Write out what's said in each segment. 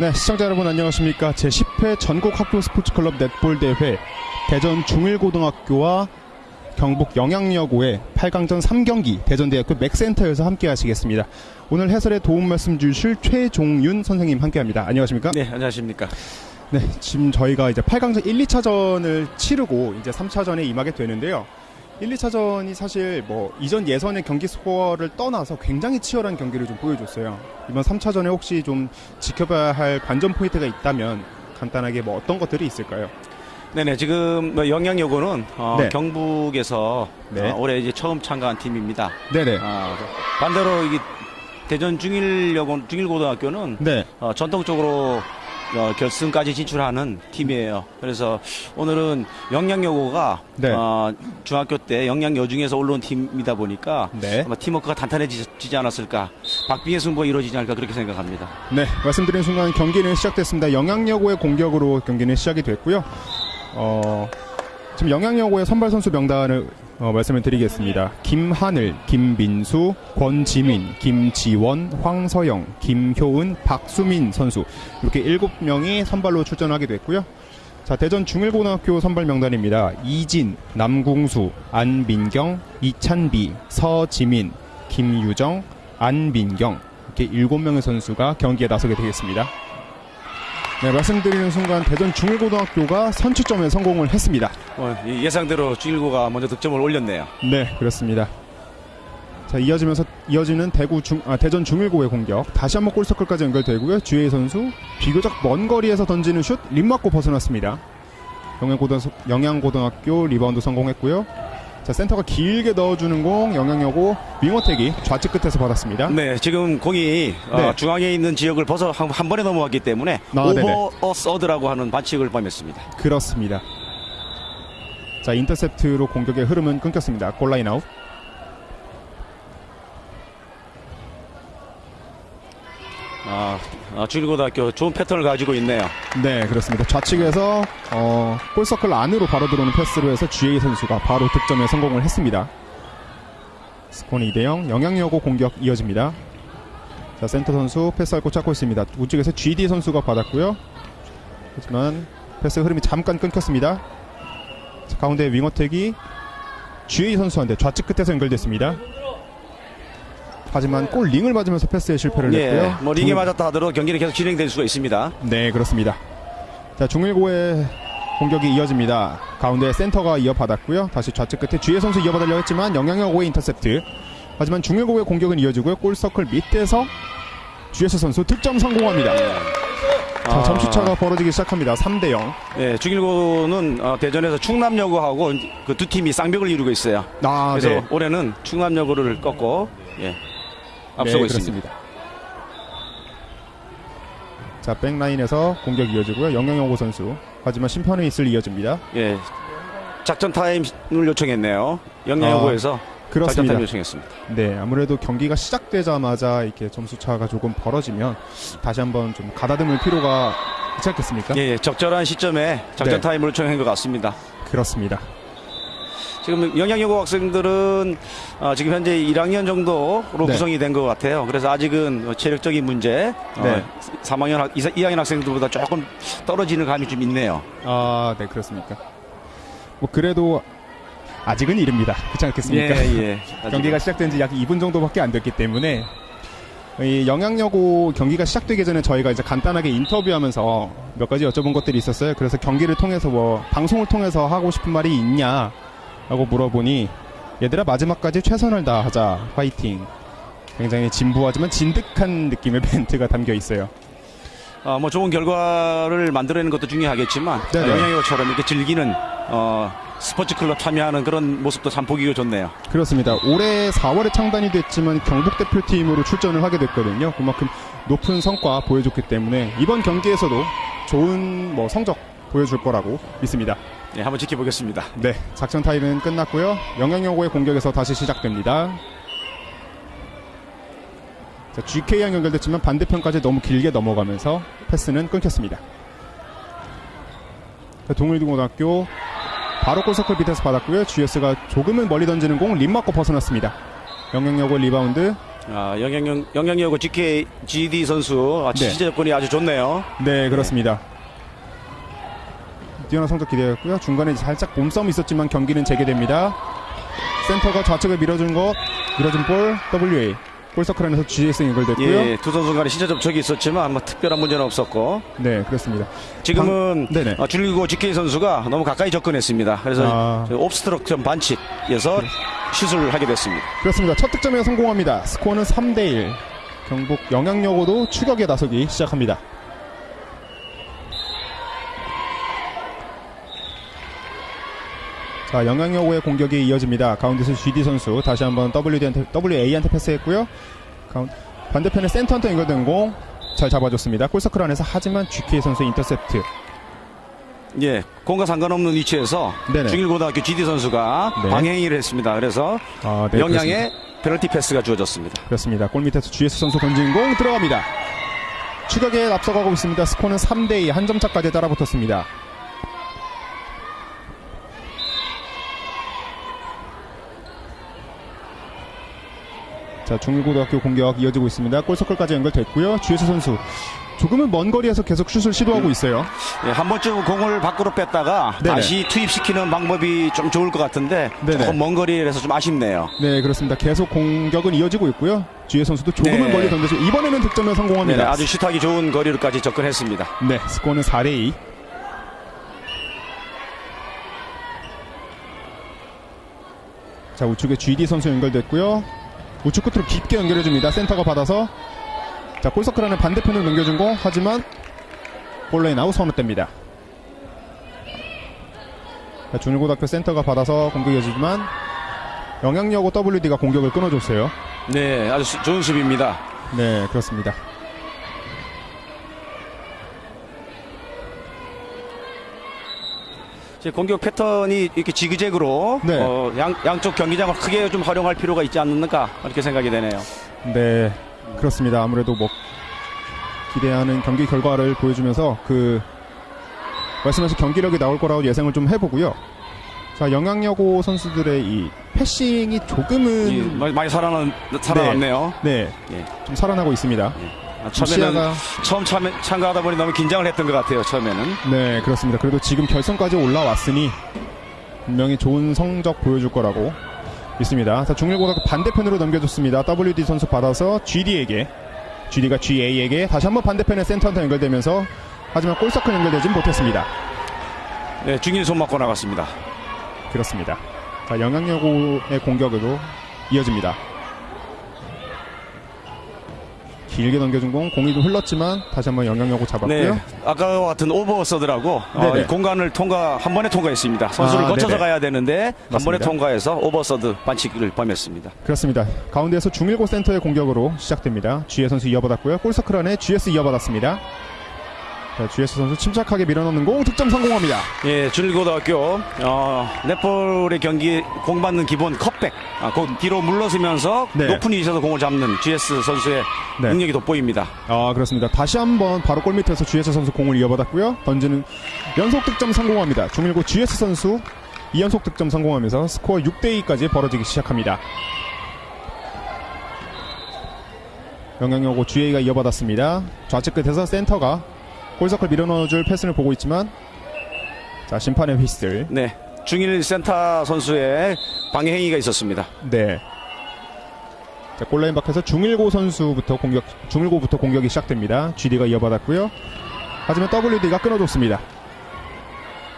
네, 시청자 여러분 안녕하십니까. 제10회 전국 학교 스포츠클럽 넷볼 대회 대전 중일고등학교와 경북 영양여고의 8강전 3경기 대전대학교 맥센터에서 함께 하시겠습니다. 오늘 해설에 도움 말씀 주실 최종윤 선생님 함께 합니다. 안녕하십니까? 네, 안녕하십니까. 네, 지금 저희가 이제 8강전 1, 2차전을 치르고 이제 3차전에 임하게 되는데요. 1, 2차전이 사실 뭐 이전 예선의 경기 스코어를 떠나서 굉장히 치열한 경기를 좀 보여줬어요. 이번 3차전에 혹시 좀 지켜봐야 할 관전 포인트가 있다면 간단하게 뭐 어떤 것들이 있을까요? 네네, 지금 뭐 영양여고는 어, 네. 경북에서 네. 어, 올해 이제 처음 참가한 팀입니다. 네네. 아, 반대로 이게 대전 중일 여고 중일 고등학교는 네. 어, 전통적으로 어, 결승까지 진출하는 팀이에요. 그래서 오늘은 영양여고가 네. 어, 중학교 때 영양여 중에서 올라온 팀이다 보니까 네. 아마 팀워크가 단단해지지 않았을까, 박빙의 승부가 이루어지지 않을까 그렇게 생각합니다. 네, 말씀드린 순간 경기는 시작됐습니다. 영양여고의 공격으로 경기는 시작이 됐고요. 어, 지금 영양여고의 선발 선수 명단을 어, 말씀을 드리겠습니다. 김하늘, 김민수, 권지민, 김지원, 황서영, 김효은, 박수민 선수 이렇게 일곱 명이 선발로 출전하게 됐고요. 자, 대전 중일고등학교 선발 명단입니다. 이진, 남궁수, 안민경, 이찬비, 서지민, 김유정, 안민경 이렇게 일곱 명의 선수가 경기에 나서게 되겠습니다. 네, 말씀드리는 순간 대전 중일고등학교가 선취점에 성공을 했습니다. 어, 이 예상대로 중일고가 먼저 득점을 올렸네요. 네, 그렇습니다. 자, 이어지면서 이어지는 대구 중 아, 대전 중일고의 공격. 다시 한번 goal circle까지 연결되고요. 주혜 선수 비교적 먼 거리에서 던지는 슛 림 맞고 벗어났습니다. 영양고등 영양고등학교 리바운드 성공했고요. 자, 센터가 길게 넣어주는 공 영양여고 wing attack이 좌측 끝에서 받았습니다. 네, 지금 공이 어, 네. 중앙에 있는 지역을 벗어 한, 한 번에 넘어갔기 때문에 아. 오버 어 서드라고 하는 반칙을 범했습니다. 그렇습니다. 자, 인터셉트로 공격의 흐름은 끊겼습니다. 골라인 아웃. 아, 아, 중일고등학교 좋은 패턴을 가지고 있네요. 네, 그렇습니다. 좌측에서 어, goal circle 안으로 바로 들어오는 패스로 해서 GA 선수가 바로 득점에 성공을 했습니다. 스코어 2대0 영양여고 공격 이어집니다. 자, 센터 선수 패스할 곳 찾고 있습니다. 우측에서 GD 선수가 받았고요. 하지만 패스 흐름이 잠깐 끊겼습니다. 자, 가운데 wing attack이 GA 선수한테 좌측 끝에서 연결됐습니다. 하지만 골 링을 맞으면서 패스에 실패를 예, 했고요. 뭐 링에 중- 맞았다 하더라도 경기는 계속 진행될 수가 있습니다. 네, 그렇습니다. 자, 중일고의 공격이 이어집니다. 가운데 센터가 이어받았고요. 다시 좌측 끝에 주혜 선수 이어받으려 했지만 영양여고의 인터셉트. 하지만 중일고의 공격은 이어지고요. 골서클 밑에서 주혜수 선수 득점 성공합니다. 자, 아, 점수차가 벌어지기 시작합니다. 3대 0. 네, 중일고는 어, 대전에서 충남여고하고 그 두 팀이 쌍벽을 이루고 있어요. 아, 그래서 네. 올해는 충남여고를 꺾고 예, 앞서고 네, 있습니다. 자, back line에서 공격이 이어지고요. 영양여고 선수. 하지만 심판의 있을 이어집니다. 예, 작전 타임을 요청했네요. 영양여고에서 작전 그렇습니다. 타임 요청했습니다. 네, 아무래도 경기가 시작되자마자 이렇게 점수 차가 조금 벌어지면 다시 한번 좀 가다듬을 필요가 있지 않겠습니까? 예, 예, 적절한 시점에 작전 네. 타임을 요청한 것 같습니다. 그렇습니다. 지금 영양여고 학생들은 어, 지금 현재 1학년 정도로 네. 구성이 된 것 같아요. 그래서 아직은 체력적인 문제, 네. 어, 3학년, 학, 2학년 학생들보다 조금 떨어지는 감이 좀 있네요. 아, 네, 그렇습니까? 뭐 그래도 아직은 이릅니다. 그렇지 않겠습니까? 예. 경기가 시작된 지 약 2분 정도밖에 안 됐기 때문에 이 영양여고 경기가 시작되기 전에 저희가 이제 간단하게 인터뷰하면서 몇 가지 여쭤본 것들이 있었어요. 그래서 경기를 통해서 뭐 방송을 통해서 하고 싶은 말이 있냐 라고 물어보니 얘들아 마지막까지 최선을 다하자 화이팅 굉장히 진부하지만 진득한 느낌의 멘트가 담겨 있어요. 어, 뭐 좋은 결과를 만들어내는 것도 중요하겠지만 네네. 영양여고처럼 이렇게 즐기는 어, 스포츠 클럽 참여하는 그런 모습도 참 보기가 좋네요. 그렇습니다. 올해 4월에 창단이 됐지만 경북 대표팀으로 출전을 하게 됐거든요. 그만큼 높은 성과 보여줬기 때문에 이번 경기에서도 좋은 뭐 성적 보여줄 거라고 믿습니다. 예, 한번 지켜보겠습니다. 네, 작전 타임은 끝났고요. 영양여고의 공격에서 다시 시작됩니다. 자, GK랑 연결됐지만 반대편까지 너무 길게 넘어가면서 패스는 끊겼습니다. 자, 중일고등학교 바로 goal circle 밑에서 받았고요. GS가 조금은 멀리 던지는 공 림 맞고 벗어났습니다. 영양여고의 리바운드. 아, 영양여고 GK, GD 선수. 아, 네. 지지 조건이 아주 좋네요. 네, 그렇습니다. 뛰어난 성적 기대했고요. 중간에 살짝 몸싸움이 있었지만 경기는 재개됩니다. 센터가 좌측을 밀어준 것, 밀어준 볼, WA. 골서클 안에서 GS 연결됐고요. 예, 두 선수 간에 신체 접촉이 있었지만 뭐 특별한 문제는 없었고 네, 그렇습니다. 지금은 방-. 어, 줄리고 GK 선수가 너무 가까이 접근했습니다. 그래서 아. 저 옵스트럭션 반칙에서 슛을 하게 됐습니다. 그렇습니다. 첫 득점에 성공합니다. 스코어는 3대1. 경북 영향력으로 추격에 나서기 시작합니다. 자, 영양여고의 공격이 이어집니다. 가운데서 GD 선수 다시 한번 WD한테, WA한테 패스했고요. 가운, 반대편에 센터한테 연결된 공 잘 잡아줬습니다. goal circle 안에서 하지만 GK 선수 인터셉트. 예, 공과 상관없는 위치에서 네네. 중일고등학교 GD 선수가 네. 방해 행위를 했습니다. 그래서 아, 네, 영양의 페널티 패스가 주어졌습니다. 그렇습니다. 골 밑에서 GS 선수 던진 공 들어갑니다. 추격에 앞서가고 있습니다. 스코어는 3대2 한 점 차까지 따라붙었습니다. 자, 중일고등학교 공격 이어지고 있습니다. 골서클까지 연결됐고요. GS 선수 조금은 먼 거리에서 계속 슛을 시도하고 있어요. 예, 한 번쯤 공을 밖으로 뺐다가 네네. 다시 투입시키는 방법이 좀 좋을 것 같은데 네네. 조금 먼 거리라서 좀 아쉽네요. 네, 그렇습니다. 계속 공격은 이어지고 있고요. GS 선수도 조금은 네. 멀리 던져서 이번에는 득점에 네, 성공합니다. 아주 슛하기 좋은 거리로까지 접근했습니다. 네, 스코어는 4대 2. 자, 우측에 GD 선수 연결됐고요. 우측 끝으로 깊게 연결해줍니다. 센터가 받아서. 자, 골서클 안에 반대편으로 넘겨준 거. 하지만 골라인 아웃 선언됩니다. 자, 중일고등학교 센터가 받아서 공격이 이어지지만 영향력고 WD가 공격을 끊어줬어요. 네, 아주 수- 좋은 수비입니다. 네, 그렇습니다. 공격 패턴이 이렇게 지그재그로 네. 어, 양, 양쪽 경기장을 크게 좀 활용할 필요가 있지 않는가 이렇게 생각이 되네요. 네, 그렇습니다. 아무래도 뭐 기대하는 경기 결과를 보여주면서 그 말씀하신 경기력이 나올 거라고 예상을 좀 해보고요. 자, 영향여고 선수들의 이 패싱이 조금은 이, 많이, 살아난, 살아났네요. 네, 예. 좀 살아나고 있습니다. 아, 처음에는 시야가 처음 참, 참가하다 보니 너무 긴장을 했던 것 같아요. 처음에는. 네, 그렇습니다. 그래도 지금 결선까지 올라왔으니 분명히 좋은 성적 보여줄 거라고 믿습니다. 자, 중일고등학교 반대편으로 넘겨줬습니다. WD 선수 받아서 GD에게, GD가 GA에게 다시 한번 반대편에 센터한테 연결되면서 하지만 골서클 연결되진 못했습니다. 네, 중일 손 맞고 나갔습니다. 그렇습니다. 자, 영향여고의 공격으로 이어집니다. 길게 넘겨준 공, 공이 좀 흘렀지만 다시 한번 영양여고 잡았고요. 네, 아까와 같은 오버서드라고 어, 공간을 통과 한 번에 통과했습니다. 선수를 아, 거쳐서 네네. 가야 되는데 한 번에 맞습니다. 통과해서 over third 반칙을 범했습니다. 그렇습니다. 가운데에서 중일고 센터의 공격으로 시작됩니다. GS 선수 이어받았고요. goal circle 안에 GS 이어받았습니다. 자, GS 선수 침착하게 밀어넣는 공 득점 성공합니다. 예, 중일고등학교 어, netball의 경기 공 받는 기본 컵백, 아, 그 뒤로 물러서면서 네. 높은 위치에서 공을 잡는 GS 선수의 네. 능력이 돋보입니다. 아 그렇습니다. 다시 한번 바로 골 밑에서 GS 선수 공을 이어받았고요. 던지는 연속 득점 성공합니다. 중일고 GS 선수 2연속 득점 성공하면서 스코어 6대 2까지 벌어지기 시작합니다. 영향여고 GA가 이어받았습니다. 좌측 끝에서 센터가 골서클 밀어넣어줄 패스를 보고 있지만 자 심판의 휘슬 네, 중일 센터 선수의 방해 행위가 있었습니다. 네. 자, 골라인 밖에서 중일고 선수부터 공격, 중일고부터 공격이 시작됩니다. GD가 이어받았고요. 하지만 WD가 끊어줬습니다.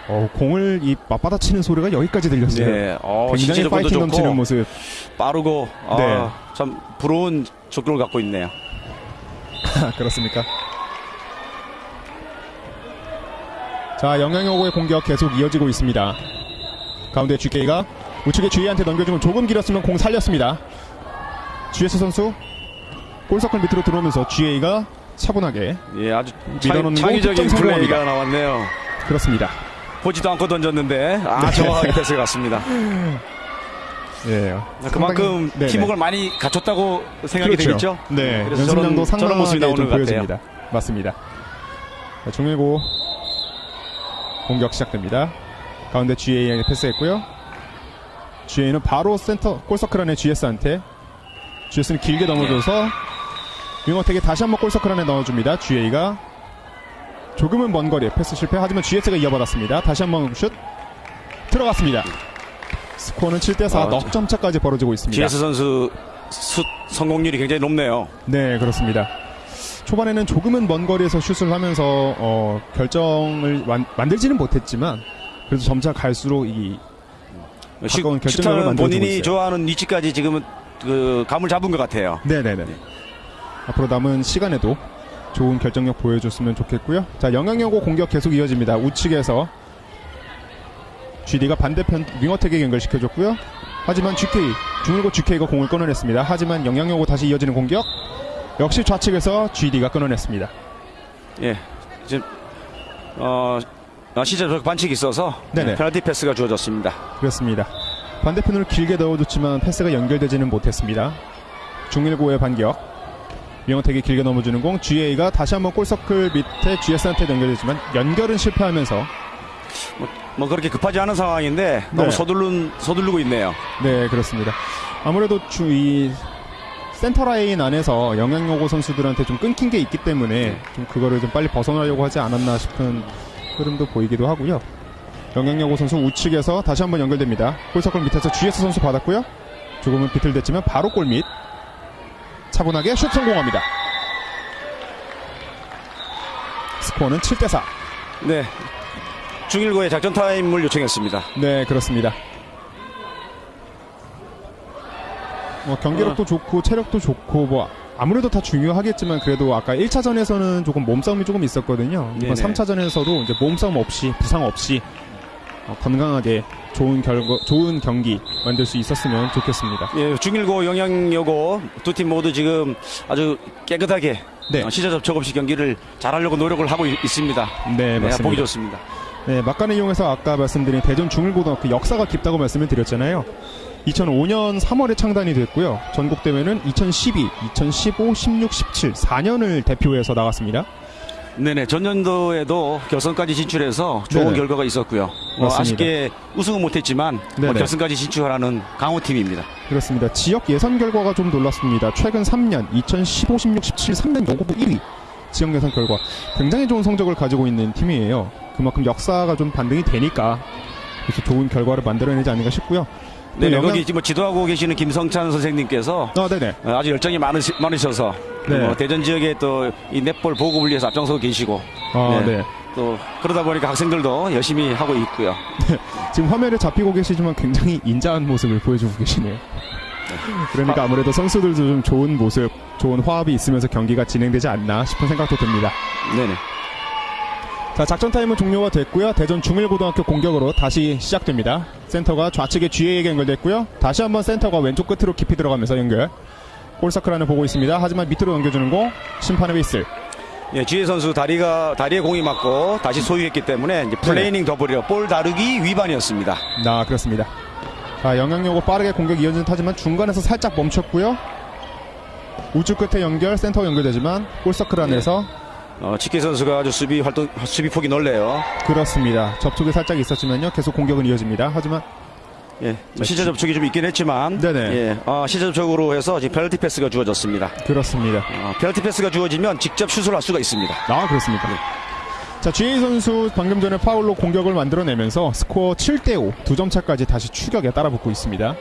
어, 공을 이 맞받아치는 소리가 여기까지 들렸어요. 네, 어, 굉장히 파이팅 좋고 넘치는 모습. 빠르고 아, 네. 참 부러운 족구를 갖고 있네요. 그렇습니까? 자, 영향여고의 공격 계속 이어지고 있습니다. 가운데 GK가 우측에 GA한테 넘겨주면 조금 길었으면 공 살렸습니다. GS 선수 골서클 밑으로 들어오면서 GA가 차분하게 예, 아주 창, 공 창의적인 플레이가. 나왔네요. 그렇습니다. 보지도 않고 던졌는데 아 네. 정확하게 패스 갔습니다. 예. 그만큼 상당히-. 팀워크를 많이 갖췄다고 생각이 그렇죠. 되겠죠. 네. 연습량도 저런, 저런 모습이 상당하게 나오는 좀것 같아요. 보여집니다. 맞습니다. 자, 중일고 공격 시작됩니다. 가운데 GA에게 패스했고요. GA는 바로 센터 골서클 안에 GS한테 GS는 길게 넘어줘서 윙어택이 다시 한번 골서클 안에 넣어줍니다. GA가 조금은 먼 거리 패스 실패 하지만 GS가 이어받았습니다. 다시 한번 슛 들어갔습니다. 스코어는 7대4 아, 넉점 차까지 벌어지고 있습니다. GS 선수 슛 성공률이 굉장히 높네요. 네, 그렇습니다. 초반에는 조금은 먼 거리에서 슛을 하면서 어, 결정을 완- 만들지는 못했지만 그래도 점차 갈수록 이 슛- 가까운 결정력을 본인이 있어요. 좋아하는 위치까지 지금은 그 감을 잡은 것 같아요. 네네 네. 앞으로 남은 시간에도 좋은 결정력 보여줬으면 좋겠고요. 자, 영향력고 공격 계속 이어집니다. 우측에서 GD가 반대편 윙어택에 연결시켜줬고요. 하지만 GK, 중일고 GK가 공을 끊어냈습니다. 하지만 영향력고 다시 이어지는 공격. 역시 좌측에서 GD가 끊어냈습니다. 예, 지금 어, 어, 시절 반칙이 있어서 네네. 페널티 패스가 주어졌습니다. 그렇습니다. 반대편으로 길게 넣어줬지만 패스가 연결되지는 못했습니다. 중일고의 반격. 윙어택이 길게 넘어주는 공, GA가 다시 한번 골서클 밑에 GS한테 연결되지만 연결은 실패하면서 뭐 그렇게 급하지 않은 상황인데 너무 네. 서둘른 서두르고 있네요. 네, 그렇습니다. 아무래도 주 이 센터 라인 안에서 영향요고 선수들한테 좀 끊긴 게 있기 때문에 좀 그거를 좀 빨리 벗어나려고 하지 않았나 싶은 흐름도 보이기도 하고요. 영향요고 선수 우측에서 다시 한번 연결됩니다. 골서클 밑에서 GS 선수 받았고요. 조금은 비틀댔지만 바로 골밑 차분하게 슛 성공합니다. 스코어는 7대4. 네, 중일고의 작전 타임을 요청했습니다. 네, 그렇습니다. 뭐 경기력도 좋고 체력도 좋고 뭐 아무래도 다 중요하겠지만 그래도 아까 1차전에서는 조금 몸싸움이 조금 있었거든요. 이번 네네. 3차전에서도 이제 몸싸움 없이 부상 없이 어, 건강하게 좋은 결과 좋은 경기 만들 수 있었으면 좋겠습니다. 예, 중일고 영향여고 두 팀 모두 지금 아주 깨끗하게 네. 어, 시저 접촉 없이 경기를 잘하려고 노력을 하고 있, 습니다 네, 맞습니다. 보기 좋습니다. 네, 막간을 이용해서 아까 말씀드린 대전 중일고등학교 역사가 깊다고 말씀을 드렸잖아요. 2005년 3월에 창단이 됐고요. 전국 대회는 2012, 2015, 16, 17 4년을 대표해서 나갔습니다. 네네 전년도에도 결선까지 진출해서 좋은 네네. 결과가 있었고요. 뭐 맞습니다. 아쉽게 우승은 못했지만 뭐 네네. 결승까지 진출하는 강호 팀입니다. 그렇습니다. 지역 예선 결과가 좀 놀랐습니다. 최근 3년, 2015, 16, 17, 3년 연고부 1위. 지역 예선 결과 굉장히 좋은 성적을 가지고 있는 팀이에요. 그만큼 역사가 좀 반등이 되니까 그래서 좋은 결과를 만들어내지 않는가 싶고요. 또 네, 영양- 거기 지금 지도하고 계시는 김성찬 선생님께서 아, 네네. 어, 아주 열정이 많으시, 많으셔서 네. 뭐 대전 지역에 또 이 넷볼 보급을 위해서 앞장서고 계시고 아, 네. 네. 또 그러다 보니까 학생들도 열심히 하고 있고요. 지금 화면에 잡히고 계시지만 굉장히 인자한 모습을 보여주고 계시네요. 그러니까 아무래도 선수들도 좀 좋은 모습, 좋은 화합이 있으면서 경기가 진행되지 않나 싶은 생각도 듭니다. 네네. 자, 작전 타임은 종료가 됐고요. 대전 중일고등학교 공격으로 다시 시작됩니다. 센터가 좌측에 GA에게 연결됐고요. 다시 한번 센터가 왼쪽 끝으로 깊이 들어가면서 연결. goal circle 안을 보고 있습니다. 하지만 밑으로 넘겨주는 공 심판의 휘슬. 예, GA 선수 다리가 다리에 공이 맞고 다시 소유했기 때문에 이제 playing the ball이요 볼 다루기 위반이었습니다. 아 그렇습니다. 자, 영향력으로 빠르게 공격이 이어진다지만 중간에서 살짝 멈췄고요. 우측 끝에 연결, 센터가 연결되지만 goal circle 안에서 어, GK 선수가 아주 수비 활동 수비 폭이 넓네요. 그렇습니다. 접촉이 살짝 있었지만요. 계속 공격은 이어집니다. 하지만 예, 신체 접촉이 좀 있긴 했지만, 네네. 예, 어, 신체 접촉으로 해서 지금 페널티 패스가 주어졌습니다. 그렇습니다. 어, 페널티 패스가 주어지면 직접 슛을 할 수가 있습니다. 아 그렇습니까? 자 GA 선수 방금 전에 파울로 공격을 만들어내면서 스코어 7대5 두 점 차까지 다시 추격에 따라붙고 있습니다.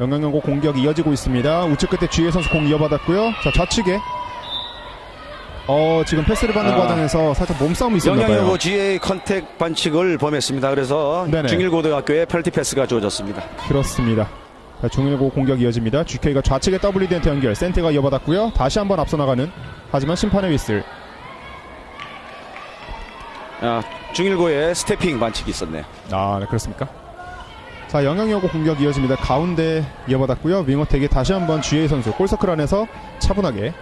영양여고 공격이 이어지고 있습니다. 우측 끝에 GA 선수 공 이어받았고요. 자 좌측에 어 지금 패스를 받는 아. 과정에서 살짝 몸싸움이 있었나 봐요. 영양여고 GA contact 반칙을 범했습니다. 그래서 네네. 중일고등학교에 페널티 패스가 주어졌습니다. 그렇습니다. 자, 중일고 공격 이어집니다. GK가 좌측에 WD한테 연결, 센터가 이어받았고요. 다시 한번 앞서 나가는 하지만 심판의 휘슬. 아, 중일고에 stepping 반칙이 있었네요. 아, 네, 그렇습니까? 자, 영양여고 공격 이어집니다. 가운데 이어받았고요. wing attack이 다시 한번 GA 선수 goal circle 안에서 차분하게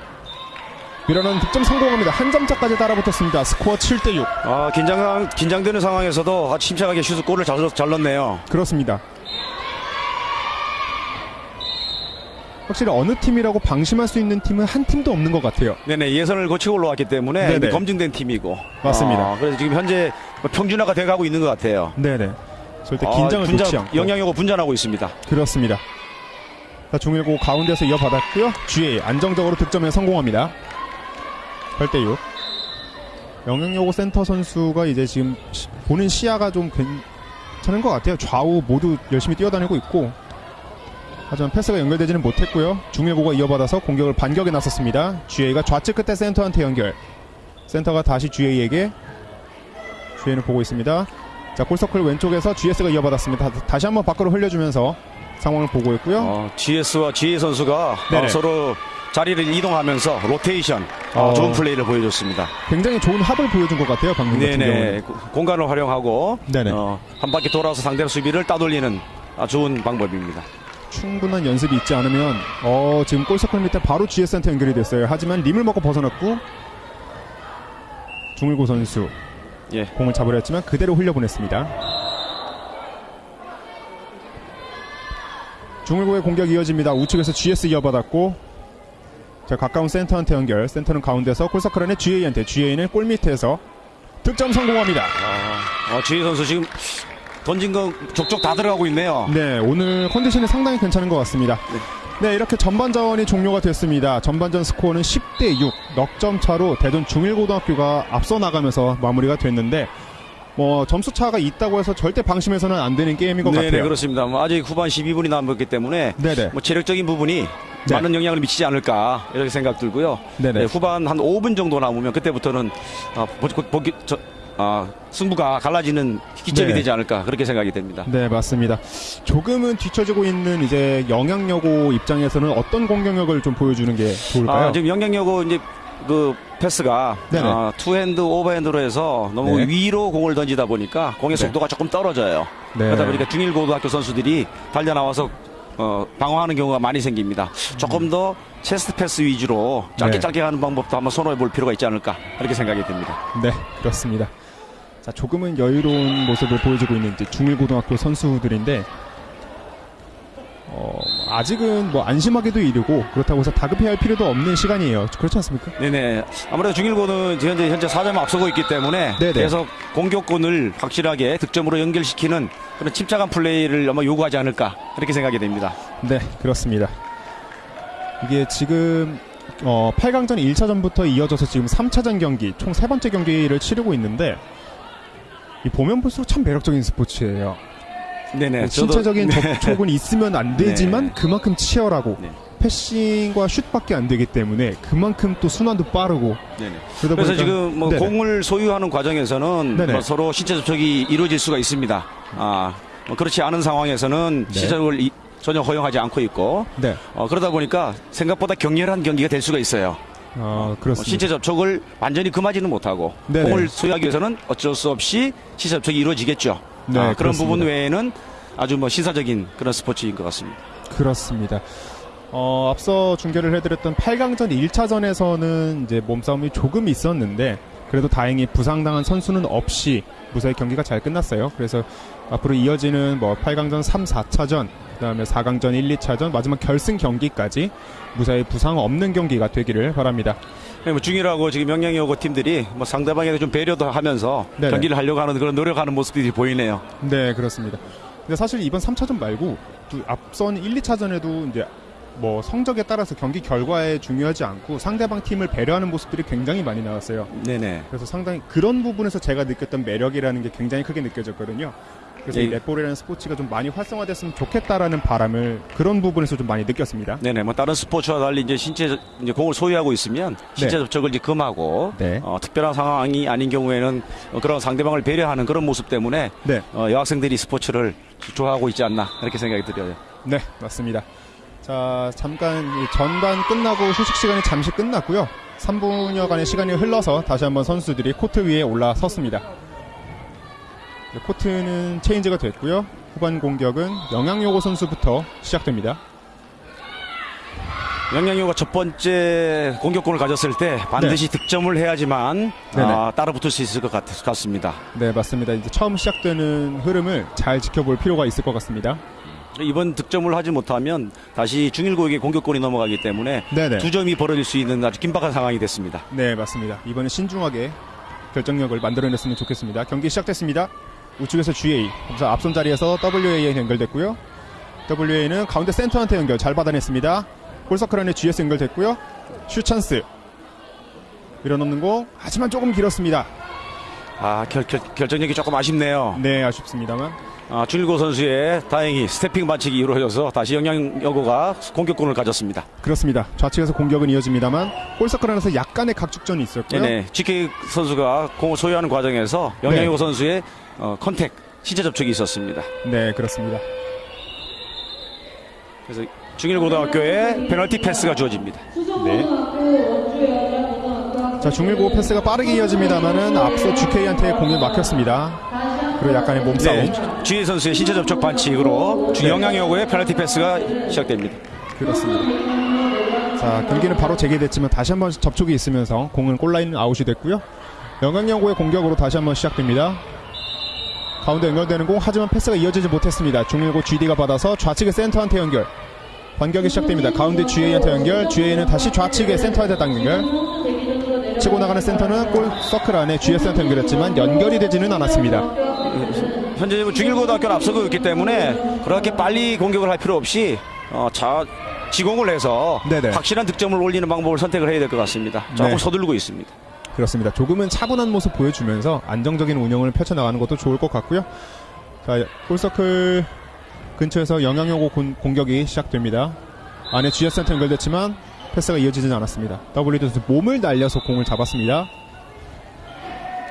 밀어넣은 득점 성공합니다. 한 점차까지 따라붙었습니다. 스코어 7대 6. 아, 긴장, 긴장되는 상황에서도 아주 침착하게 슛 골을 잘, 넣- 잘 넣네요. 그렇습니다. 확실히 어느 팀이라고 방심할 수 있는 팀은 한 팀도 없는 것 같아요. 네네, 예선을 거치고 올라왔기 때문에 검증된 팀이고. 맞습니다. 아, 그래서 지금 현재 뭐 평준화가 돼가고 있는 것 같아요. 네네. 절대 아, 긴장을 분자- 놓지 않고 영향력고 분전하고 있습니다. 그렇습니다. 자, 중일고 가운데서 이어받았고요. GA 안정적으로 득점에 성공합니다. 8대6. 영향여고 센터 선수가 이제 지금 시- 보는 시야가 좀 괜찮은 것 같아요. 좌우 모두 열심히 뛰어다니고 있고. 하지만 패스가 연결되지는 못했고요. 중일고가 이어받아서 공격을 반격에 나섰습니다. GA가 좌측 끝에 센터한테 연결. 센터가 다시 GA에게 GA는 보고 있습니다. 자, 골서클 왼쪽에서 GS가 이어받았습니다. 다- 다시 한번 밖으로 흘려주면서 상황을 보고 있고요. 어, GS와 GA 선수가 네네. 어, 서로 자리를 이동하면서 로테이션 어, 어. 좋은 플레이를 보여줬습니다. 굉장히 좋은 합을 보여준 것 같아요. 방금 같은 네네 공간을 활용하고. 어, 한 바퀴 돌아서 상대 수비를 따돌리는 아, 좋은 방법입니다. 충분한 연습이 있지 않으면 어 지금 골서클 밑에 바로 GS 센터 연결이 됐어요. 하지만 림을 먹고 벗어났고 중일고 선수 예. 공을 잡으려 했지만 그대로 흘려보냈습니다. 중일고의 공격 이어집니다. 우측에서 GS 이어받았고 자 가까운 센터한테 연결. 센터는 가운데서 골서클 안에 GA한테 GA는 골 밑에서 득점 성공합니다. 아, 어, GA 선수 지금 던진 거 족족 다 들어가고 있네요. 네, 오늘 컨디션이 상당히 괜찮은 것 같습니다. 네, 이렇게 전반전이 종료가 됐습니다. 전반전 스코어는 10대 6, 넉점 차로 대전 중일고등학교가 앞서 나가면서 마무리가 됐는데, 뭐 점수 차가 있다고 해서 절대 방심해서는 안 되는 게임인 것 네네 같아요. 그렇습니다. 뭐 아직 후반 12분이 남았기 때문에 네네. 뭐 체력적인 부분이 네. 많은 영향을 미치지 않을까 이렇게 생각 들고요. 네네. 네, 후반 한 5분 정도 남으면 그때부터는 아, 보, 보, 기 저, 아, 승부가 갈라지는 기점이 네. 되지 않을까 그렇게 생각이 됩니다. 네, 맞습니다. 조금은 뒤처지고 있는 이제 영양여고 입장에서는 어떤 공격력을 좀 보여주는 게 좋을까요? 아, 지금 영양여고 이제 그 패스가 네네. 아, two hand overhand로 해서 너무 네. 위로 공을 던지다 보니까 공의 네. 속도가 조금 떨어져요. 네. 그러다 보니까 중일고등학교 선수들이 달려 나와서 어, 방어하는 경우가 많이 생깁니다. 조금 더 체스트 패스 위주로 짧게 네. 짧게 하는 방법도 한번 선호해 볼 필요가 있지 않을까 그렇게 생각이 됩니다. 네, 그렇습니다. 자, 조금은 여유로운 모습을 보여주고 있는 중일고등학교 선수들인데, 어, 아직은 뭐 안심하기도 이르고 그렇다고 해서 다급해야 할 필요도 없는 시간이에요. 그렇지 않습니까? 네네. 아무래도 중일고는 현재 현재 4점 앞서고 있기 때문에 네네. 계속 공격권을 확실하게 득점으로 연결시키는 그런 침착한 플레이를 아마 요구하지 않을까 그렇게 생각이 됩니다. 네, 그렇습니다. 이게 지금 어, 8강전 1차전부터 이어져서 지금 3차전 경기, 총 세 번째 경기를 치르고 있는데 이 보면 볼수록 참 매력적인 스포츠예요. 네네. 저도- 신체적인 네. 접촉은 있으면 안 되지만 네. 그만큼 치열하고 네. 패싱과 슛밖에 안 되기 때문에 그만큼 또 순환도 빠르고 그래서 보니까 지금 뭐. 공을 소유하는 과정에서는. 뭐 서로 신체 접촉이 이루어질 수가 있습니다. 아, 뭐 그렇지 않은 상황에서는 네. 시작을 이- 전혀 허용하지 않고 있고 네, 어, 그러다 보니까 생각보다 격렬한 경기가 될 수가 있어요. 어, 뭐 그렇습니다. 신체 접촉을 완전히 금하지는 못하고 네네. 공을 소유하기 위해서는 어쩔 수 없이 신체 접촉이 이루어지겠죠. 네, 아, 그런 그렇습니다. 부분 외에는 아주 뭐 시사적인 그런 스포츠인 것 같습니다. 그렇습니다. 어, 앞서 중계를 해드렸던 8강전 1차전에서는 이제 몸싸움이 조금 있었는데 그래도 다행히 부상당한 선수는 없이 무사히 경기가 잘 끝났어요. 그래서 앞으로 이어지는 뭐 8강전 3, 4차전, 그다음에 4강전 1, 2차전, 마지막 결승 경기까지 무사히 부상 없는 경기가 되기를 바랍니다. 네, 뭐 중이라고 지금 영향이 오고 팀들이 뭐 상대방에 좀 배려도 하면서 네네. 경기를 하려고 하는 그런 노력하는 모습들이 보이네요. 네, 그렇습니다. 근데 사실 이번 3차전 말고 또 앞선 1, 2차전에도 이제 뭐 성적에 따라서 경기 결과에 중요하지 않고 상대방 팀을 배려하는 모습들이 굉장히 많이 나왔어요. 네네. 그래서 상당히 그런 부분에서 제가 느꼈던 매력이라는 게 굉장히 크게 느껴졌거든요. 그래서 이 예. 넷볼이라는 스포츠가 좀 많이 활성화됐으면 좋겠다라는 바람을 그런 부분에서 좀 많이 느꼈습니다. 네네. 뭐 다른 스포츠와 달리 이제 신체 이제 공을 소유하고 있으면 신체 네. 접촉을 이제 금하고 네. 어, 특별한 상황이 아닌 경우에는 어, 그런 상대방을 배려하는 그런 모습 때문에 네, 어, 여학생들이 스포츠를 좋아하고 있지 않나 이렇게 생각이 들어요. 네, 맞습니다. 자, 잠깐 이 전반 끝나고 휴식 시간이 잠시 끝났고요. 3분여간의 시간이 흘러서 다시 한번 선수들이 코트 위에 올라섰습니다. 네, 코트는 체인지가 됐고요. 후반 공격은 영양요고 선수부터 시작됩니다. 영양요가 첫 번째 공격권을 가졌을 때 반드시 득점을 해야지만 네. 아, 따라 붙을 수 있을 것 같, 같습니다. 네, 맞습니다. 이제 처음 시작되는 흐름을 잘 지켜볼 필요가 있을 것 같습니다. 이번 득점을 하지 못하면 다시 중일고에게 공격권이 넘어가기 때문에 네네. 두 점이 벌어질 수 있는 아주 긴박한 상황이 됐습니다. 네, 맞습니다. 이번엔 신중하게 결정력을 만들어냈으면 좋겠습니다. 경기 시작됐습니다. 우측에서 GA. 그래서 앞선 자리에서 WA에 연결됐고요. WA는 가운데 센터한테 연결 잘 받아냈습니다. 골서클 안에 GS 연결됐고요. 슛 찬스. 밀어넣는 공. 하지만 조금 길었습니다. 아, 결, 결, 결정력이 조금 아쉽네요. 네, 아쉽습니다만. 아, 준일고 선수의 다행히 스태핑 반칙이 이루어져서 다시 영양여고가 공격권을 가졌습니다. 그렇습니다. 좌측에서 공격은 이어집니다만 goal circle 안에서 약간의 각축전이 있었고요. 네네. GK 선수가 공을 소유하는 과정에서 영양여고 선수의 어, contact, 신체 접촉이 있었습니다. 네, 그렇습니다. 그래서 중일고등학교에 페널티 패스가 주어집니다. 네. 자, 중일고 패스가 빠르게 이어집니다만은 앞서 GK한테 공이 막혔습니다. 그리고 약간의 몸싸움. 네, GA 선수의 신체 접촉 반칙으로 네. 영양여고의 페널티 패스가 시작됩니다. 그렇습니다. 자, 경기는 바로 재개됐지만 다시 한번 접촉이 있으면서 공은 골라인 아웃이 됐고요. 영광여고의 공격으로 다시 한번 시작됩니다. 가운데 연결되는 공 하지만 패스가 이어지지 못했습니다. 중일고 GD가 받아서 좌측의 센터한테 연결. 반격이 시작됩니다. 가운데 GA한테 연결, GA는 다시 좌측의 센터한테 딱 연결. 치고 나가는 센터는 골 서클 안에 GS한테 연결했지만 연결이 되지는 않았습니다. 현재 중일고등학교는 앞서고 있기 때문에 그렇게 빨리 공격을 할 필요 없이 어, 자, 지공을 해서 네네. 확실한 득점을 올리는 방법을 선택을 해야 될 것 같습니다. 조금 네. 서두르고 있습니다. 그렇습니다. 조금은 차분한 모습 보여주면서 안정적인 운영을 펼쳐나가는 것도 좋을 것 같고요. 자, 골서클 근처에서 공- 공격이 시작됩니다. 안에 GS한테 연결됐지만 패스가 이어지진 않았습니다. WD 선수 몸을 날려서 공을 잡았습니다.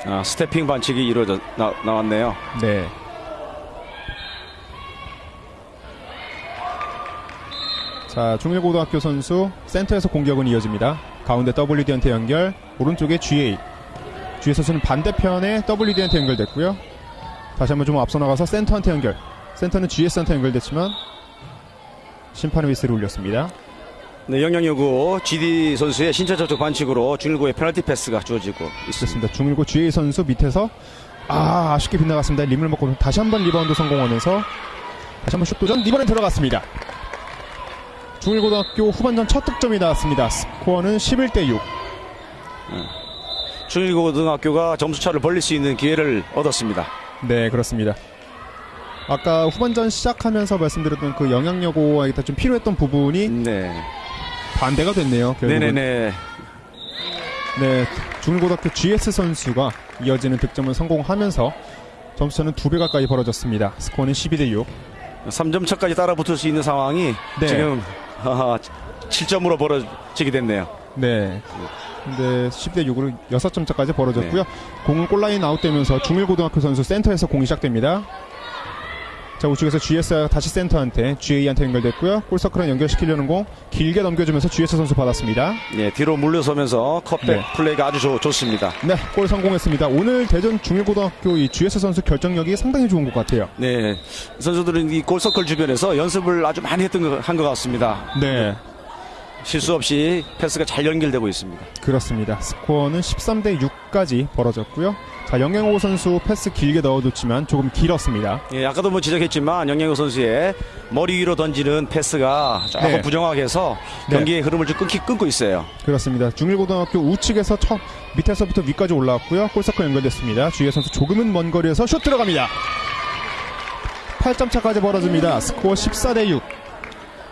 아, stepping 반칙이 이루어져 나, 나왔네요. 네. 자, 중일고등학교 선수 센터에서 공격은 이어집니다. 가운데 WD한테 연결, 오른쪽에 GA. GA 선수는 반대편에 WD한테 연결됐고요. 다시 한번 좀 앞서 나가서 센터한테 연결. 센터는 GS한테 연결됐지만 심판의 휘슬을 울렸습니다. 네, 영양여고 GD 선수의 신체 접촉 반칙으로 중일고의 페널티 패스가 주어지고 있습니다. 중일고 GA 선수 밑에서 아 아쉽게 빗나갔습니다. 림을 맞고 다시 한번 리바운드 성공하면서 다시 한번 슛 도전 이번엔 들어갔습니다. 중일고등학교 후반전 첫 득점이 나왔습니다. 스코어는 11대 6. 중일고등학교가 점수차를 벌릴 수 있는 기회를 얻었습니다. 네 그렇습니다. 아까 후반전 시작하면서 말씀드렸던 그 영양여고에 좀 필요했던 부분이 네. 반대가 됐네요. 결국은. 네네네. 네, 중일고등학교 GS 선수가 이어지는 득점을 성공하면서 점수차는 두 배 가까이 벌어졌습니다. 스코어는 12대 6. 3점 차까지 따라 붙을 수 있는 상황이 네. 지금 아, 7점으로 벌어지게 됐네요. 네. 근데 10대 6으로 6점 차까지 벌어졌고요. 네. 공은 골라인 아웃되면서 중일고등학교 선수 센터에서 공이 시작됩니다. 자, 우측에서 GS 다시 센터한테 GA한테 연결됐고요. 골서클은 연결시키려는 공 길게 넘겨주면서 GS 선수 받았습니다. 네, 뒤로 물러서면서 컵백 네. 플레이가 아주 좋, 좋습니다. 네, 골 성공했습니다. 오늘 대전 중일고등학교 이 GS 선수 결정력이 상당히 좋은 것 같아요. 네, 선수들은 이 골서클 주변에서 연습을 아주 많이 했던 한 것 같습니다. 네, 실수 없이 패스가 잘 연결되고 있습니다. 그렇습니다. 스코어는 13대 6까지 벌어졌고요. 자, 영행호 선수 패스 길게 넣어줬지만 조금 길었습니다. 예, 아까도 뭐 지적했지만 영양호 선수의 머리 위로 던지는 패스가 조금 네. 부정확해서 네. 경기의 흐름을 좀 끊기, 끊고 있어요. 그렇습니다. 중일고등학교 우측에서 첫 밑에서부터 위까지 올라왔고요. 골서클 연결됐습니다. 주혜 선수 조금은 먼 거리에서 슛 들어갑니다. 8점 차까지 벌어집니다. 스코어 14대 6.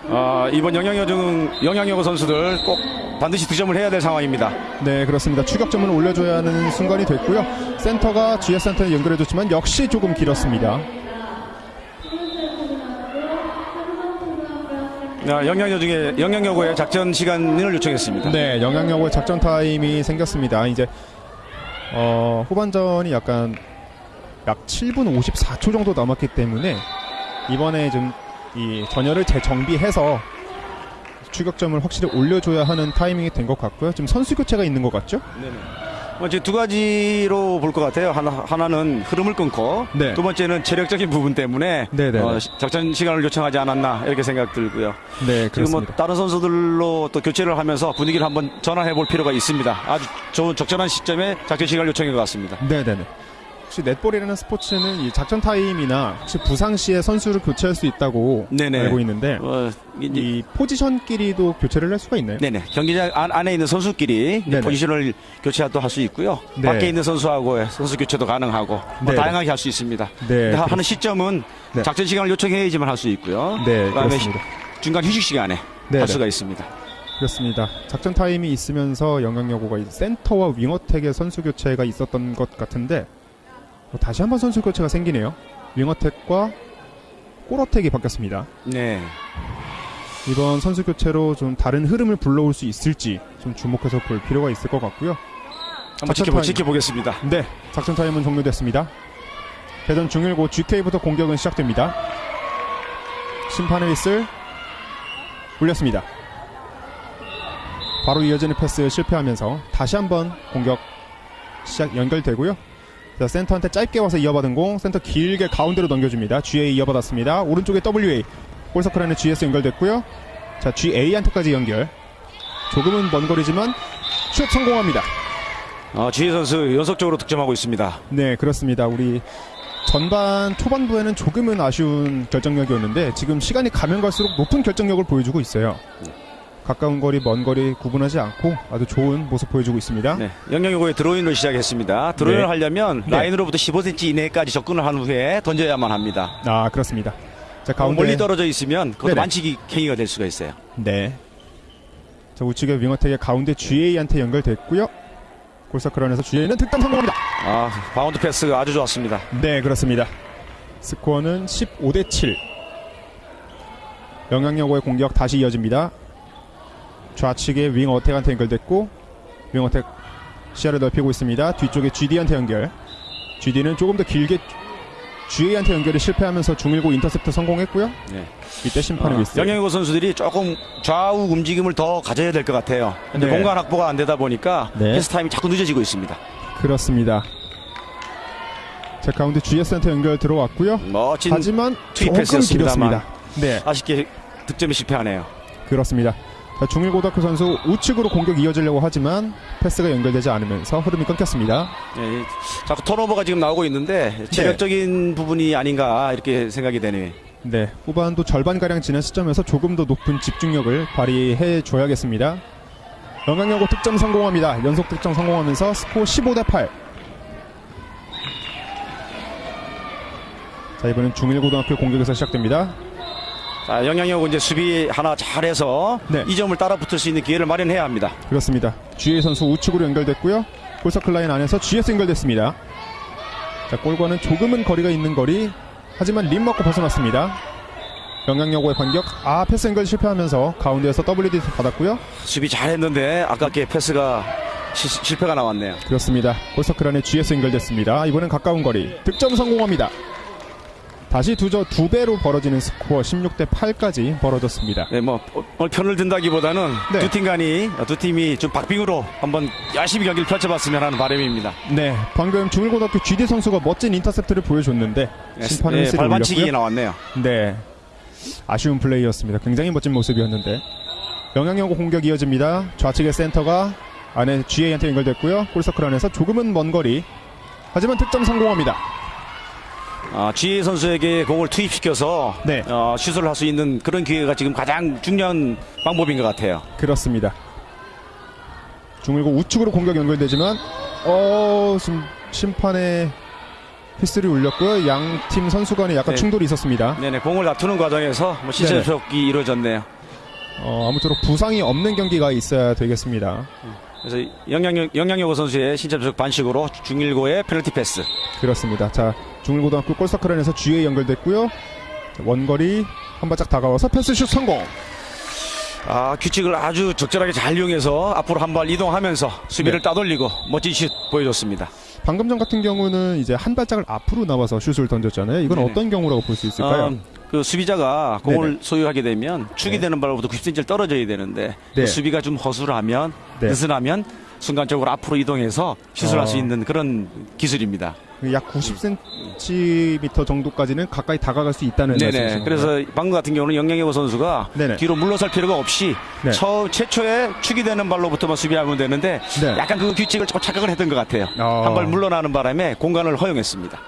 아, 이번 영양여 중 영양여고 선수들 꼭 반드시 득점을 해야 될 상황입니다. 네, 그렇습니다. 추격점을 올려줘야 하는 순간이 됐고요. 센터가 GS 센터에 연결해줬지만 역시 조금 길었습니다. 아, 영양여 중에 영양여고의 작전 시간을 요청했습니다. 네, 영향력의 작전 타임이 생겼습니다. 이제 어, 후반전이 약간 약 7분 54초 정도 남았기 때문에 이번에 좀 이 전열을 재정비해서 추격점을 확실히 올려줘야 하는 타이밍이 된 것 같고요. 지금 선수 교체가 있는 것 같죠? 네네. 뭐 이제 두 가지로 볼 것 같아요. 하나, 하나 는 흐름을 끊고 네. 두 번째는 체력적인 부분 때문에. 어, 시- 작전 시간을 요청하지 않았나 이렇게 생각 들고요. 네, 지금 뭐 그렇습니다. 다른 선수들로 또 교체를 하면서 분위기를 한번 전환해 볼 필요가 있습니다. 아주 좋은 적절한 시점에 작전 시간을 요청한 것 같습니다. 네 네 네. 혹시 넷볼이라는 스포츠는 이 작전 타임이나 혹시 부상 시에 선수를 교체할 수 있다고 네네. 알고 있는데 어, 이 포지션끼리도 교체를 할 수가 있나요? 네네 경기장 안, 안에 있는 선수끼리 네네. 포지션을 교체도 할 수 있고요. 네. 밖에 있는 선수하고 선수 교체도 가능하고 뭐 네네. 다양하게 할 수 있습니다. 네, 하- 하는 시점은 네. 작전 시간을 요청해야지만 할 수 있고요. 네, 그다음에. 시- 중간 휴식 시간에 네네. 할 수가 있습니다. 그렇습니다. 작전 타임이 있으면서 영향 여고가 이제 센터와 윙어택의 선수 교체가 있었던 것 같은데 어, 다시 한번 선수 교체가 생기네요. 윙어택과 골어택이 바뀌었습니다. 네. 이번 선수 교체로 좀 다른 흐름을 불러올 수 있을지 좀 주목해서 볼 필요가 있을 것 같고요. 한번 지켜보. 지켜보겠습니다. 네, 작전 타임은 종료됐습니다. 대전 중일고 GK부터 공격은 시작됩니다. 심판의 휘슬 울렸습니다. 바로 이어지는 패스 실패하면서 다시 한번 공격 시작 연결되고요. 자, 센터한테 짧게 와서 이어받은 공 센터 길게 가운데로 넘겨줍니다. GA 이어받았습니다. 오른쪽에 WA 골서클 안에 GS 연결됐고요. 자, GA한테까지 연결. 조금은 먼 거리지만 슛 성공합니다. 어, 지혜 선수 연속적으로 득점하고 있습니다. 네, 그렇습니다. 우리 전반 초반부에는 조금은 아쉬운 결정력이었는데 지금 시간이 가면 갈수록 높은 결정력을 보여주고 있어요. 가까운 거리, 먼 거리 구분하지 않고 아주 좋은 모습 보여주고 있습니다. 네. 영영여고의 드로인을 시작했습니다. 드로인을 네. 하려면 네. 라인으로부터 15cm 이내까지 접근을 한 후에 던져야만 합니다. 아, 그렇습니다. 자, 가운데 멀리 떨어져 있으면 그것도 네네. 만치기 행위가 될 수가 있어요. 네. 자, 우측의 wing attack의 가운데 GA한테 연결됐고요. goal circle 안에서 GA는 득점 성공합니다. 아, 바운드 패스가 아주 좋았습니다. 네, 그렇습니다. 스코어는 15 대 7. 영양여고의 공격 다시 이어집니다. 좌측에 wing attack한테 연결됐고 wing attack 시야를 넓히고 있습니다. 뒤쪽에 GD한테 연결. GD는 조금 더 길게 GA한테 연결이 실패하면서 중일고 인터셉트 성공했고요. 네. 이때 심판의 어, 미스. 영양여고 선수들이 조금 좌우 움직임을 더 가져야 될 것 같아요. 근데 네. 공간 확보가 안 되다 보니까 네. 패스 타임이 자꾸 늦어지고 있습니다. 그렇습니다. 자 가운데 GS한테 연결 들어왔고요. 멋진 하지만 슛이 조금. 길었습니다. 네. 아쉽게 득점에 실패하네요. 그렇습니다. 자, 중일고등학교 선수 우측으로 공격 이어지려고 하지만 패스가 연결되지 않으면서 흐름이 끊겼습니다. 네, 자꾸 턴오버가 지금 나오고 있는데 체력적인 부분이 아닌가 이렇게 생각이 되네요. 네, 후반도 절반가량 지난 시점에서 조금 더 높은 집중력을 발휘해 줘야겠습니다. 영광여고 득점 성공합니다. 연속 득점 성공하면서 스코어 15대 8. 자, 이번엔 중일고등학교 공격에서 시작됩니다. 자, 영향력 이제 수비 하나 잘해서 네. 이 점을 따라 붙을 수 있는 기회를 마련해야 합니다. 그렇습니다. GA 선수 우측으로 연결됐고요. 골서클 라인 안에서 GS 연결됐습니다. 자, 골과는 조금은 거리가 있는 거리. 하지만 림 맞고 벗어났습니다. 영향여고의 반격. 아, 패스 연결 실패하면서 가운데에서 WD 받았고요. 수비 잘했는데 아깝게 패스가 시- 실패가 나왔네요. 그렇습니다. 골서클 안에 GS 연결됐습니다. 이번엔 가까운 거리. 득점 성공합니다. 다시 두저 두 배로 벌어지는 스코어 16대 8까지 벌어졌습니다. 네, 뭐 오늘 편을 든다기보다는 네. 두팀 간이 두 팀이 좀 박빙으로 한번 열심히 경기를 펼쳐봤으면 하는 바람입니다. 네, 방금 중일고등학교 GD 선수가 멋진 인터셉트를 보여줬는데 심판은 네, 휘슬을 발반치기. 나왔네요. 네. 아쉬운 플레이였습니다. 굉장히 멋진 모습이었는데. 영향여고 공격 이어집니다. 좌측의 센터가 안에 GA한테 연결됐고요. 골서클 안에서 조금은 먼 거리. 하지만 득점 성공합니다. 아, 지혜 선수에게 공을 투입시켜서 네. 어, 슛을 할 수 있는 그런 기회가 지금 가장 중요한 방법인 것 같아요. 그렇습니다. 중일고 우측으로 공격 연결되지만 어 지금 심판의 휘슬이 울렸고요. 양 팀 선수 간에 약간 네. 충돌이 있었습니다. 네네, 공을 다투는 과정에서 뭐 신체 네네. 접촉이 이루어졌네요. 어, 아무쪼록 부상이 없는 경기가 있어야 되겠습니다. 그래서 영향력, 영향력호 선수의 신체 접촉 반칙으로 중일고의 페널티 패스. 그렇습니다. 자, 중일고등학교 골서클 안에서 G에 연결됐고요. 자, 원거리 한 발짝 다가와서 패스슛 성공. 아, 규칙을 아주 적절하게 잘 이용해서 앞으로 한 발 이동하면서 수비를 네. 따돌리고 멋진 슛 보여줬습니다. 방금 전 같은 경우는 이제 한 발짝을 앞으로 나와서 슛을 던졌잖아요. 이건 네네. 어떤 경우라고 볼 수 있을까요? 어, 그 수비자가 공을 네네. 소유하게 되면 축이 네. 되는 발로부터 90cm를 떨어져야 되는데 네. 그 수비가 좀 허술하면 네. 느슨하면 순간적으로 앞으로 이동해서 슛을 할수 어. 있는 그런 기술입니다. 약 90cm 정도까지는 가까이 다가갈 수 있다는 네네. 그래서 방금 같은 경우는 영양여고 선수가 네네. 뒤로 물러설 필요가 없이 네. 처, 최초에 축이 되는 발로부터만 수비하면 되는데 네. 약간 그 규칙을 조금 착각을 했던 것 같아요. 어. 한발 물러나는 바람에 공간을 허용했습니다.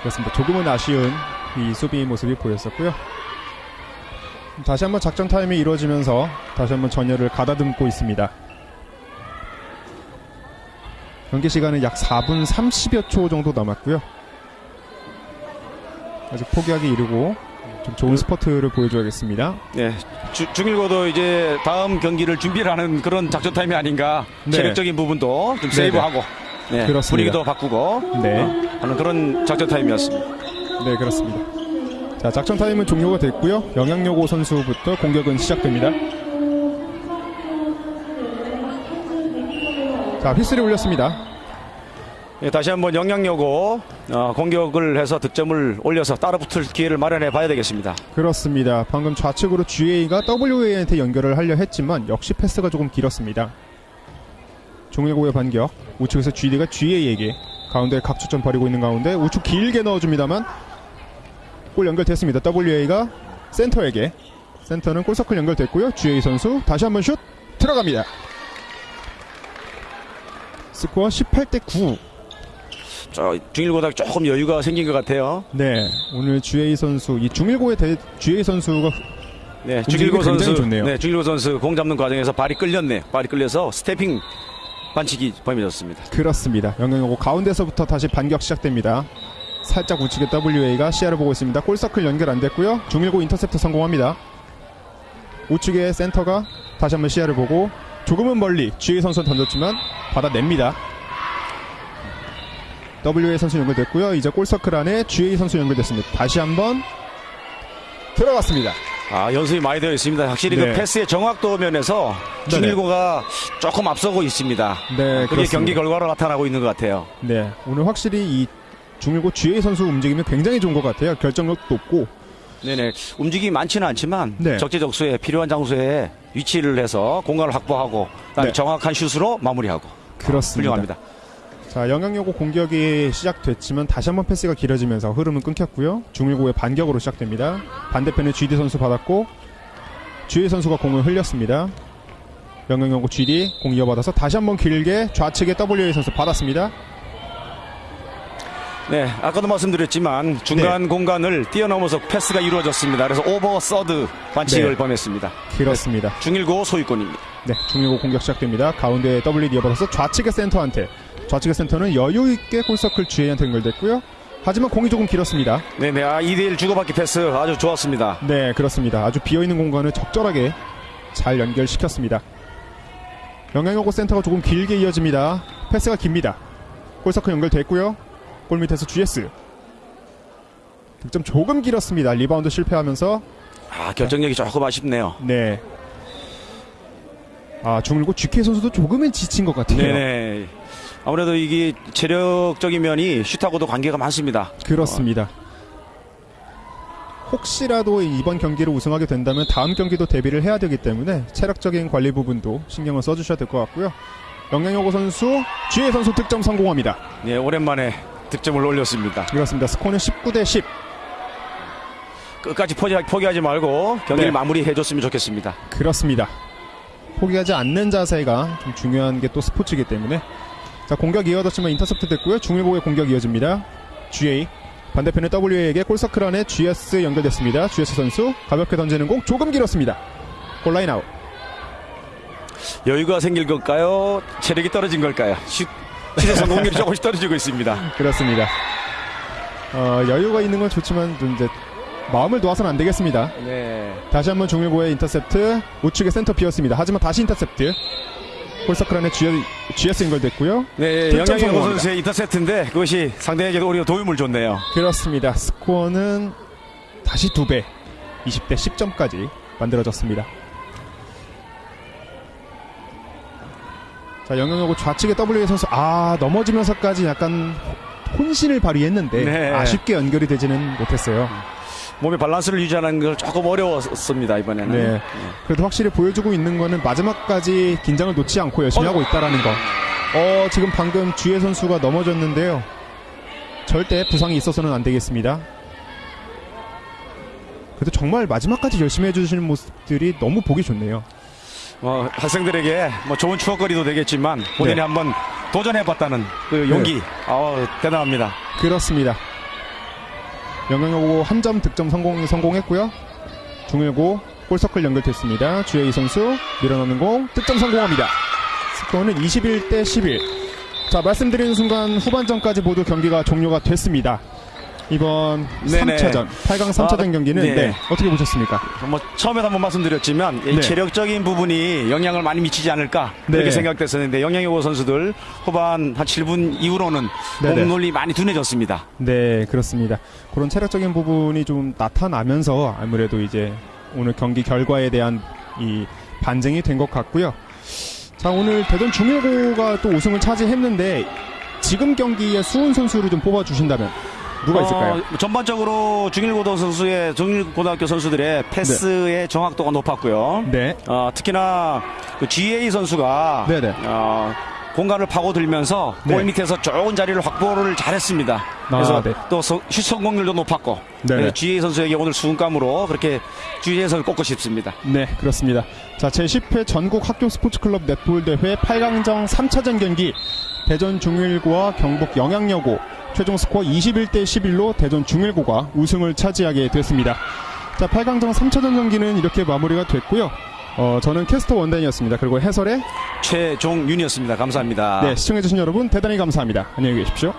그렇습니다. 조금은 아쉬운 이 수비 모습이 보였었고요. 다시 한번 작전 타임이 이루어지면서 다시 한번 전열을 가다듬고 있습니다. 경기 시간은 약 4분 30여 초 정도 남았고요. 아직 포기하기 이르고 좀 좋은 스퍼트를 보여줘야겠습니다. 네, 주- 중일고도 이제 다음 경기를 준비를 하는 그런 작전 타임이 아닌가 네. 체력적인 부분도 좀 네네. 세이브하고 네, 그렇습니다. 분위기도 바꾸고 네. 어, 하는 그런 작전 타임이었습니다. 네, 그렇습니다. 자, 작전 타임은 종료가 됐고요. 영양여고 선수부터 공격은 시작됩니다. 자, 휘슬이 울렸습니다. 예, 다시 한번 영양여고 어, 공격을 해서 득점을 올려서 따라붙을 기회를 마련해 봐야 되겠습니다. 그렇습니다. 방금 좌측으로 GA가 WA한테 연결을 하려 했지만 역시 패스가 조금 길었습니다. 종일고의 반격. 우측에서 GD가 GA에게 가운데 각축점 버리고 있는 가운데 우측 길게 넣어줍니다만 골 연결됐습니다. WA가 센터에게 센터는 골서클 연결됐고요. GA 선수 다시 한번 슛 들어갑니다. 스코어 18대 9. 저 중일고가 조금 여유가 생긴 것 같아요. 네, 오늘 GA 선수 이 중일고의 대, GA 선수가 네, 중일고 선수, 좋네요. 네, 중일고 선수 공 잡는 과정에서 발이 끌렸네요. 발이 끌려서 stepping 반칙이 범해졌습니다. 그렇습니다. 영양여고 가운데서부터 다시 반격 시작됩니다. 살짝 우측에 WA가 시야를 보고 있습니다. 골서클 연결 안 됐고요. 중일고 인터셉트 성공합니다. 우측에 센터가 다시 한번 시야를 보고 조금은 멀리 GA 선수 던졌지만 받아냅니다. WA 선수 연결됐고요. 이제 골서클 안에 GA 선수 연결됐습니다. 다시 한번 들어갔습니다. 아, 연습이 많이 되어 있습니다. 확실히 네. 그 패스의 정확도 면에서 중일고가 조금 앞서고 있습니다. 네, 그게 그렇습니다. 경기 결과로 나타나고 있는 것 같아요. 네, 오늘 확실히 이 중일고 GA 선수 움직임이 굉장히 좋은 것 같아요. 결정력도 높고 네네. 움직임이 많지는 않지만 네. 적재적소에 필요한 장소에 위치를 해서 공간을 확보하고 네. 정확한 슛으로 마무리하고 그렇습니다. 훌륭합니다. 자, 영양여고 공격이 시작됐지만 다시 한번 패스가 길어지면서 흐름은 끊겼고요. 중일고의 반격으로 시작됩니다. 반대편에 GD 선수 받았고 GA 선수가 공을 흘렸습니다. 영양여고 GD 공 이어받아서 다시 한번 길게 좌측에 WA 선수 받았습니다. 네, 아까도 말씀드렸지만 중간 네. 공간을 뛰어넘어서 패스가 이루어졌습니다. 그래서 over third 반칙을 네. 범했습니다. 그렇습니다. 중일고 소유권입니다. 네, 중일고 공격 시작됩니다. 가운데 WA 이어받아서 좌측의 센터한테 좌측의 센터는 여유 있게 골서클 GA한테 연결됐고요. 하지만 공이 조금 길었습니다. 네네, 아, 2대1 주고받기 패스 아주 좋았습니다. 네, 그렇습니다. 아주 비어있는 공간을 적절하게 잘 연결시켰습니다. 영양여고 센터가 조금 길게 이어집니다. 패스가 깁니다. 골서클 연결됐고요. 골 밑에서 GS. 득점 조금 길었습니다. 리바운드 실패하면서 아, 결정력이 조금 아쉽네요. 네. 아, 중일고 GK 선수도 조금은 지친 것 같아요. 네네. 아무래도 이게 체력적인 면이 슛하고도 관계가 많습니다. 그렇습니다. 혹시라도 이번 경기를 우승하게 된다면 다음 경기도 대비를 해야 되기 때문에 체력적인 관리 부분도 신경을 써주셔야 될 것 같고요. 영양여고 선수, GA 선수 득점 성공합니다. 네, 오랜만에 득점을 올렸습니다. 그렇습니다. 스코어는 19대 10. 끝까지 포기, 포기하 지 말고 경기를 네. 마무리해줬으면 좋겠습니다. 그렇습니다. 포기하지 않는 자세가 좀 중요한 게 또 스포츠이기 때문에 자 공격 이어졌지만 인터셉트 됐고요. 중일고의 공격 이어집니다. GA 반대편의 WA에게 골서클 안에 GS 연결됐습니다. GS 선수 가볍게 던지는 공 조금 길었습니다. 골라인 아웃. 여유가 생길 걸까요? 체력이 떨어진 걸까요? 슛, 슛의 성공률이 조금씩 떨어지고 있습니다. 그렇습니다. 어, 여유가 있는 건 좋지만 좀 이제 마음을 놓아서는 안 되겠습니다. 네. 다시 한번 중일고의 인터셉트 우측에 센터 비었습니다. 하지만 다시 인터셉트 골서클 안에 GS 연결됐고요. 네, 성공합니다. 선수의 인터셉트인데 그것이 상대에게도 오히려 도움을 줬네요. 그렇습니다. 스코어는 다시 두 배, 20대 10점까지 만들어졌습니다. 자, 영영하고 좌측에 W 선수 아 넘어지면서까지 약간 혼신을 발휘했는데 네. 아쉽게 연결이 되지는 못했어요. 몸의 밸런스를 유지하는 걸 조금 어려웠습니다 이번에는. 네. 그래도 확실히 보여주고 있는 거는 마지막까지 긴장을 놓지 않고 열심히 어. 하고 있다라는 거. 어, 지금 방금 주혜 선수가 넘어졌는데요. 절대 부상이 있어서는 안 되겠습니다. 그래도 정말 마지막까지 열심히 해주시는 모습들이 너무 보기 좋네요. 뭐 학생들에게 뭐 좋은 추억거리도 되겠지만 본인이 네. 한번 도전해봤다는 그 용기, 아 대단합니다. 그렇습니다. 영영여고 한 점 득점 성공, 성공했고요. 중일고 골서클 연결됐습니다. 주혜이 선수 밀어넣는 공 득점 성공합니다. 스코어는 21대 11. 자 말씀드리는 순간 후반전까지 모두 경기가 종료가 됐습니다. 이번 네네. 3차전 8강 3차전 아, 경기는 네. 네, 어떻게 보셨습니까? 뭐 처음에도 한번 말씀드렸지만 이 네. 체력적인 부분이 영향을 많이 미치지 않을까 네. 그렇게 생각됐었는데 영양여고 선수들 후반 한 7분 이후로는 네네. 몸놀이 많이 둔해졌습니다. 네, 그렇습니다. 그런 체력적인 부분이 좀 나타나면서 아무래도 이제 오늘 경기 결과에 대한 이 반증이 된 것 같고요. 자, 오늘 대전 중일고가 또 우승을 차지했는데 지금 경기에 수훈 선수를 좀 뽑아주신다면 누가 있을까요? 어, 전반적으로 중일고등 선수의 중일고등학교 선수들의 패스의 정확도가 높았고요. 네, 어, 특히나 그 GA 선수가 네네. 어, 공간을 파고들면서 네. 골 밑에서 좋은 자리를 확보를 잘했습니다. 그래서 네. 또슛 성공률도 높았고 네네. 그래서 GA 선수에게 오늘 수훈감으로 그렇게 GA 선수 꼽고 싶습니다. 네, 그렇습니다. 자, 제10회 전국 학교 스포츠클럽 넷볼 대회 8강전 3차전 경기 대전 중일고와 경북 영양여고 최종 스코어 21대 11로 대전 중일고가 우승을 차지하게 됐습니다. 자, 8강전 3차전 경기는 이렇게 마무리가 됐고요. 어, 저는 캐스터 원단이었습니다. 그리고 해설에 최종윤이었습니다. 감사합니다. 네, 시청해주신 여러분 대단히 감사합니다. 안녕히 계십시오.